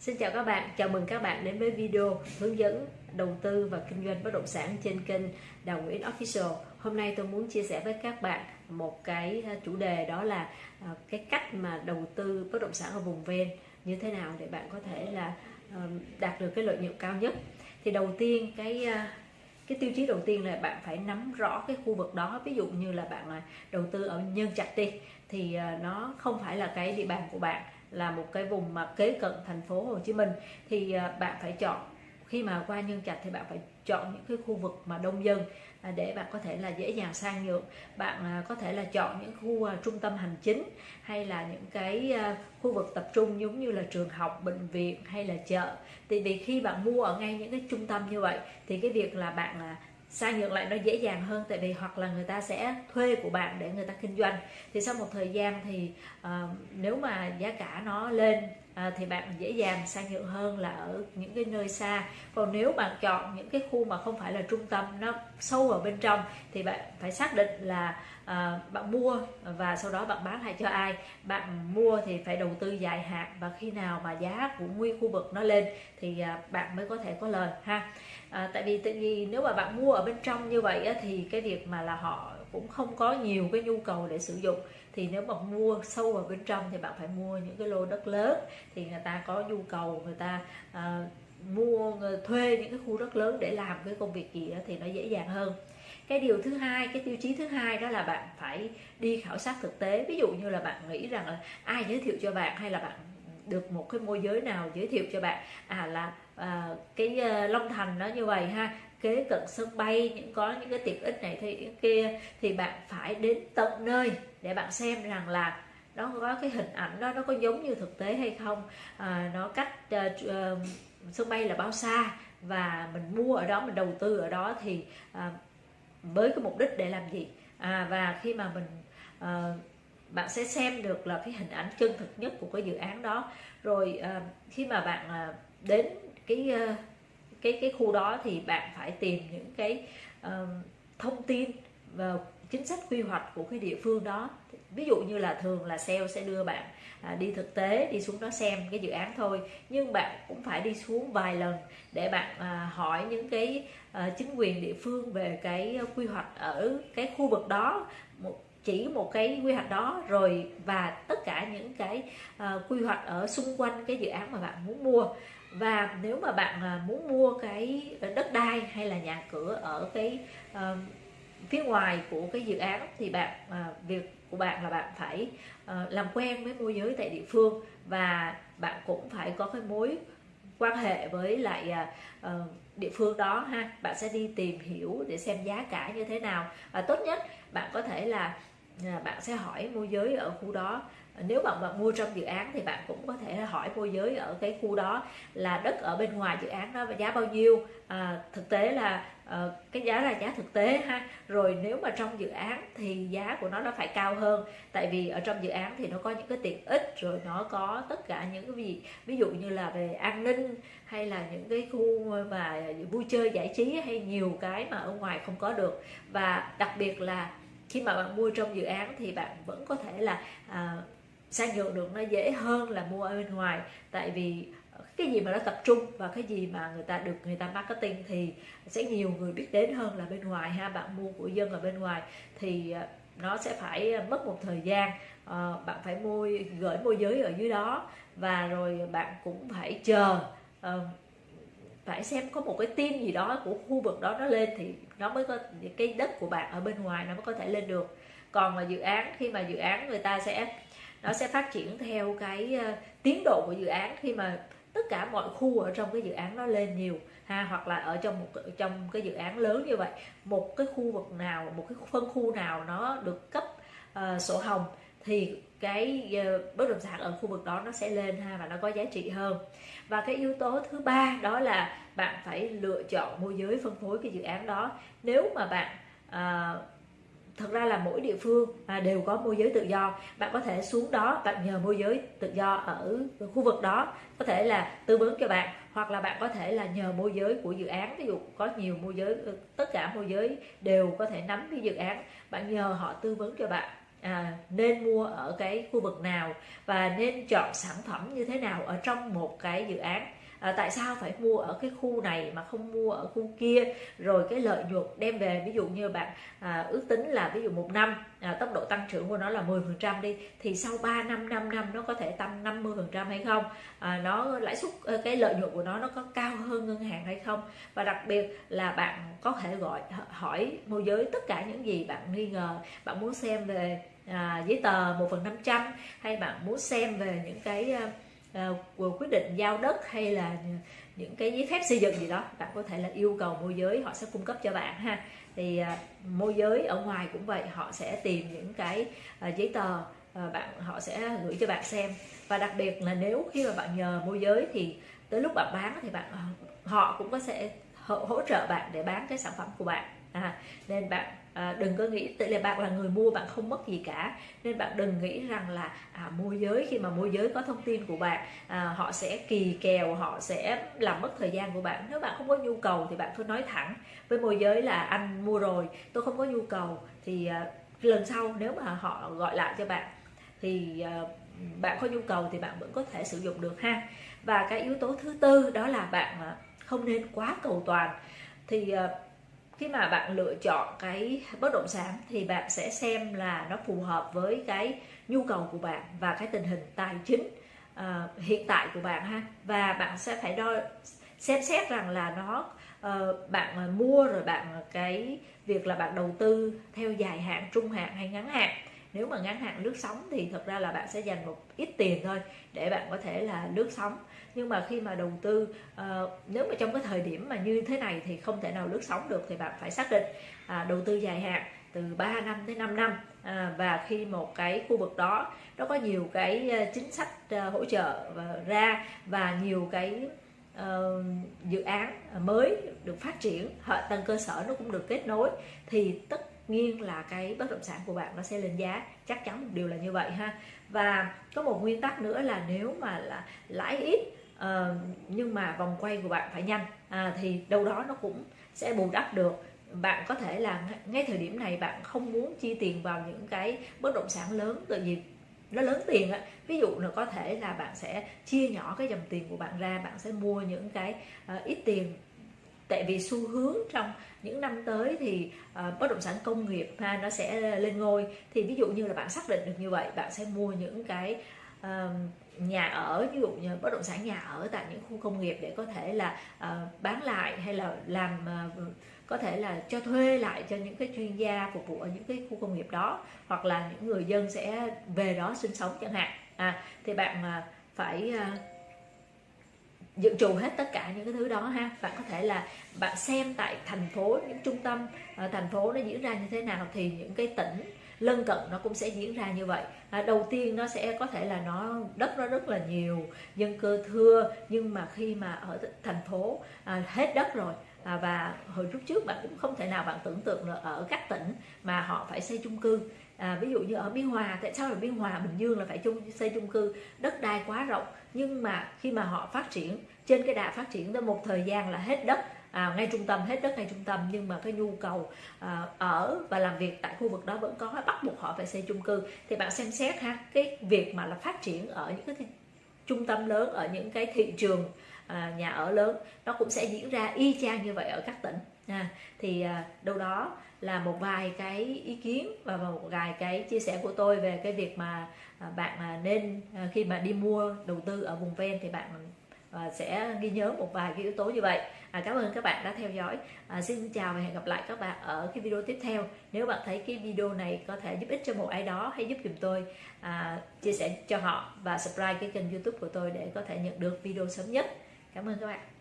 Xin chào các bạn, chào mừng các bạn đến với video hướng dẫn đầu tư và kinh doanh bất động sản trên kênh Đào Nguyễn Official. Hôm nay tôi muốn chia sẻ với các bạn một cái à, chủ đề đó là à, cái cách mà đầu tư bất động sản ở vùng ven như thế nào để bạn có thể là à, đạt được cái lợi nhuận cao nhất. Thì đầu tiên cái cái tiêu chí đầu tiên là bạn phải nắm rõ cái khu vực đó ví dụ như là bạn đầu tư ở nhân trạch đi thì nó không phải là cái địa bàn của bạn là một cái vùng mà kế cận thành phố Hồ Chí Minh, thì à, bạn phải chọn. Khi mà qua nhân trạch thì bạn phải chọn những cái khu vực mà đông dân à, để bạn có thể là dễ dàng sang nhượng. Bạn à, có thể là chọn những khu trung tâm hành chính hay là những cái khu vực tập trung giống như là trường học, bệnh viện hay là chợ. Thì vì khi bạn mua ở ngay những cái trung tâm như vậy, thì cái việc là bạn sang nhượng lại nó dễ dàng hơn tại vì hoặc là người ta sẽ thuê của bạn để người ta kinh doanh. Thì sau một thời gian thì uh, nếu mà giá cả nó lên uh, thì bạn dễ dàng sang nhượng hơn là ở những cái nơi xa. Còn nếu bạn chọn những cái khu mà không phải là trung tâm nó sâu ở bên trong thì bạn phải xác định là à, bạn mua và sau đó bạn bán lại cho ai. Bạn mua thì phải đầu tư dài hạn và khi nào mà giá của nguyên khu vực nó lên thì à, bạn mới có thể có lời ha. À, tại vì tại vì nếu mà bạn mua ở bên trong như vậy á, thì cái việc mà là họ cũng không có nhiều cái nhu cầu để sử dụng. Thì nếu mà mua sâu vào bên trong thì bạn phải mua những cái lô đất lớn thì người ta có nhu cầu người ta à, mua ờ, thuê những cái khu đất lớn để làm cái công việc gì đó thì nó dễ dàng hơn cái điều thứ hai cái tiêu chí thứ hai đó là bạn phải đi khảo sát thực tế. Ví dụ như là bạn nghĩ rằng là ai giới thiệu cho bạn hay là bạn được một cái môi giới nào giới thiệu cho bạn. À là à, cái ờ, Long Thành nó như vậy ha kế cận sân bay những có những cái tiện ích này thì kia thì bạn phải đến tận nơi để bạn xem rằng là nó có cái hình ảnh đó nó có giống như thực tế hay không. À, nó cách uh, uh, sân bay là bao xa và mình mua ở đó mình đầu tư ở đó thì uh, với cái mục đích để làm gì. À, và khi mà mình uh, bạn sẽ xem được là cái hình ảnh chân thực nhất của cái dự án đó. Rồi uh, khi mà bạn uh, đến cái uh, cái cái khu đó thì bạn phải tìm những cái uh, thông tin và chính sách quy hoạch của cái địa phương đó ví dụ như là thường là sale sẽ đưa bạn à, đi thực tế đi xuống đó xem cái dự án thôi. Nhưng bạn cũng phải đi xuống vài lần để bạn à, hỏi những cái à, chính quyền địa phương về cái quy hoạch ở cái khu vực đó một chỉ một cái quy hoạch đó rồi và tất cả những cái à, quy hoạch ở xung quanh cái dự án mà bạn muốn mua. Và nếu mà bạn à, muốn mua cái đất đai hay là nhà cửa ở cái à, phía ngoài của cái dự án thì bạn à, việc của bạn là bạn phải à, làm quen với môi giới tại địa phương và bạn cũng phải có cái mối quan hệ với lại à, ờ, địa phương đó ha. Bạn sẽ đi tìm hiểu để xem giá cả như thế nào. Và tốt nhất bạn có thể là à, bạn sẽ hỏi môi giới ở khu đó. Nếu bạn bạn mua trong dự án thì bạn cũng có thể hỏi môi giới ở cái khu đó là đất ở bên ngoài dự án đó và giá bao nhiêu. À, thực tế là Ờ, cái giá là giá thực tế ha. Rồi nếu mà trong dự án thì giá của nó nó phải cao hơn. Tại vì ở trong dự án thì nó có những cái tiện ích rồi nó có tất cả những cái gì. Ví dụ như là về an ninh hay là những cái khu mà vui chơi giải trí hay nhiều cái mà ở ngoài không có được. Và đặc biệt là khi mà bạn mua trong dự án thì bạn vẫn có thể là à, sang nhượng được nó dễ hơn là mua ở bên ngoài. Tại vì cái gì mà nó tập trung và cái gì mà người ta được người ta marketing thì sẽ nhiều người biết đến hơn là bên ngoài ha bạn mua của dân ở bên ngoài. Thì à, nó sẽ phải à, mất một thời gian à, bạn phải mua gửi môi giới ở dưới đó và rồi bạn cũng phải chờ à, phải xem có một cái tin gì đó của khu vực đó nó lên thì nó mới có cái đất của bạn ở bên ngoài nó mới có thể lên được. Còn mà dự án khi mà dự án người ta sẽ nó sẽ phát triển theo cái uh, tiến độ của dự án khi mà tất cả mọi khu ở trong cái dự án nó lên nhiều ha hoặc là ở trong một trong cái dự án lớn như vậy một cái khu vực nào một cái phân khu nào nó được cấp uh, sổ hồng thì cái uh, bất động sản ở khu vực đó nó sẽ lên ha và nó có giá trị hơn. Và cái yếu tố thứ ba đó là bạn phải lựa chọn môi giới phân phối cái dự án đó. Nếu mà bạn uh, thật ra là mỗi địa phương à, đều có môi giới tự do. Bạn có thể xuống đó bạn nhờ môi giới tự do ở khu vực đó có thể là tư vấn cho bạn hoặc là bạn có thể là nhờ môi giới của dự án. Ví dụ có nhiều môi giới ừ, tất cả môi giới đều có thể nắm cái dự án bạn nhờ họ tư vấn cho bạn à, nên mua ở cái khu vực nào và nên chọn sản phẩm như thế nào ở trong một cái dự án à, tại sao phải mua ở cái khu này mà không mua ở khu kia? Rồi cái lợi nhuận đem về ví dụ như bạn à, ước tính là ví dụ một năm à, tốc độ tăng trưởng của nó là 10 phần trăm đi thì sau 3 năm 5 năm nó có thể tăng 50 phần trăm hay không? À, nó lãi suất ờ, cái lợi nhuận của nó nó có cao hơn ngân hàng hay không? Và đặc biệt là bạn có thể gọi hỏi môi giới tất cả những gì bạn nghi ngờ. Bạn muốn xem về à, giấy tờ một phần năm trăm hay bạn muốn xem về những cái uh, quyết định giao đất hay là những cái giấy phép xây dựng gì đó bạn có thể là yêu cầu môi giới họ sẽ cung cấp cho bạn ha. Thì uh, môi giới ở ngoài cũng vậy họ sẽ tìm những cái uh, giấy tờ uh, bạn họ sẽ gửi cho bạn xem. Và đặc biệt là nếu khi mà bạn nhờ môi giới thì tới lúc bạn bán thì bạn họ cũng có sẽ hỗ, hỗ trợ bạn để bán cái sản phẩm của bạn à, nên bạn à, đừng có nghĩ tự là bạn là người mua bạn không mất gì cả. Nên bạn đừng nghĩ rằng là à, môi giới khi mà môi giới có thông tin của bạn à, họ sẽ kỳ kèo họ sẽ làm mất thời gian của bạn. Nếu bạn không có nhu cầu thì bạn cứ nói thẳng với môi giới là anh mua rồi tôi không có nhu cầu thì à, lần sau nếu mà họ gọi lại cho bạn thì à, bạn có nhu cầu thì bạn vẫn có thể sử dụng được ha. Và cái yếu tố thứ tư đó là bạn à, không nên quá cầu toàn. Thì à, khi mà bạn lựa chọn cái bất động sản thì bạn sẽ xem là nó phù hợp với cái nhu cầu của bạn và cái tình hình tài chính uh, hiện tại của bạn ha. Và bạn sẽ phải đo xem xét rằng là nó uh, bạn ờ, mua rồi bạn cái việc là bạn đầu tư theo dài hạn trung hạn hay ngắn hạn nếu mà ngắn hạn lướt sóng thì thật ra là bạn sẽ dành một ít tiền thôi để bạn có thể là lướt sóng. Nhưng mà khi mà đầu tư uh, nếu mà trong cái thời điểm mà như thế này thì không thể nào lướt sóng được thì bạn phải xác định uh, đầu tư dài hạn từ 3 năm tới 5 năm. À, và khi một cái khu vực đó nó có nhiều cái ờ, chính sách uh, hỗ trợ và ra và nhiều cái uh, dự án mới được phát triển hạ tầng cơ sở nó cũng được kết nối thì tất nhiên là cái bất động sản của bạn nó sẽ lên giá chắc chắn một điều là như vậy ha. Và có một nguyên tắc nữa là nếu mà là lãi ít uh, nhưng mà vòng quay của bạn phải nhanh à, thì đâu đó nó cũng sẽ bù đắp được. Bạn có thể là ngay thời điểm này bạn không muốn chi tiền vào những cái bất động sản lớn tự vì nó lớn tiền á. Ví dụ là có thể là bạn sẽ chia nhỏ cái dòng tiền của bạn ra bạn sẽ mua những cái uh, ít tiền tại vì xu hướng trong những năm tới thì uh, bất động sản công nghiệp ha nó sẽ lên ngôi. Thì ví dụ như là bạn xác định được như vậy bạn sẽ mua những cái uh, nhà ở ví dụ như bất động sản nhà ở tại những khu công nghiệp để có thể là uh, bán lại hay là làm uh, có thể là cho thuê lại cho những cái chuyên gia phục vụ ở những cái khu công nghiệp đó hoặc là những người dân sẽ về đó sinh sống chẳng hạn. À, thì bạn uh, phải uh, dự trù hết tất cả những cái thứ đó ha. Bạn có thể là bạn xem tại thành phố những trung tâm ở thành phố nó diễn ra như thế nào thì những cái tỉnh lân cận nó cũng sẽ diễn ra như vậy. À, đầu tiên nó sẽ có thể là nó đất nó rất là nhiều dân cư thưa nhưng mà khi mà ở thành phố à, hết đất rồi à, và hồi lúc trước bạn cũng không thể nào bạn tưởng tượng là ở các tỉnh mà họ phải xây chung cư à, ví dụ như ở biên hòa tại sao ở biên hòa? Bình dương là phải chung xây chung cư đất đai quá rộng. Nhưng mà khi mà họ phát triển trên cái đà phát triển tới một thời gian là hết đất à, ngay trung tâm hết đất ngay trung tâm. Nhưng mà cái nhu cầu à, ở và làm việc tại khu vực đó vẫn có bắt buộc họ phải xây chung cư. Thì bạn xem xét ha cái việc mà là phát triển ở những cái trung tâm lớn ở những cái thị trường à, nhà ở lớn. Nó cũng sẽ diễn ra y chang như vậy ở các tỉnh à, thì à, đâu đó là một vài cái ý kiến và một vài cái chia sẻ của tôi về cái việc mà à, bạn à, nên à, khi mà đi mua đầu tư ở vùng ven thì bạn và sẽ ghi nhớ một vài cái yếu tố như vậy. À, cảm ơn các bạn đã theo dõi. À, xin chào và hẹn gặp lại các bạn ở cái video tiếp theo. Nếu bạn thấy cái video này có thể giúp ích cho một ai đó hãy giúp dùm tôi à, chia sẻ cho họ và subscribe cái kênh youtube của tôi để có thể nhận được video sớm nhất. Cảm ơn các bạn.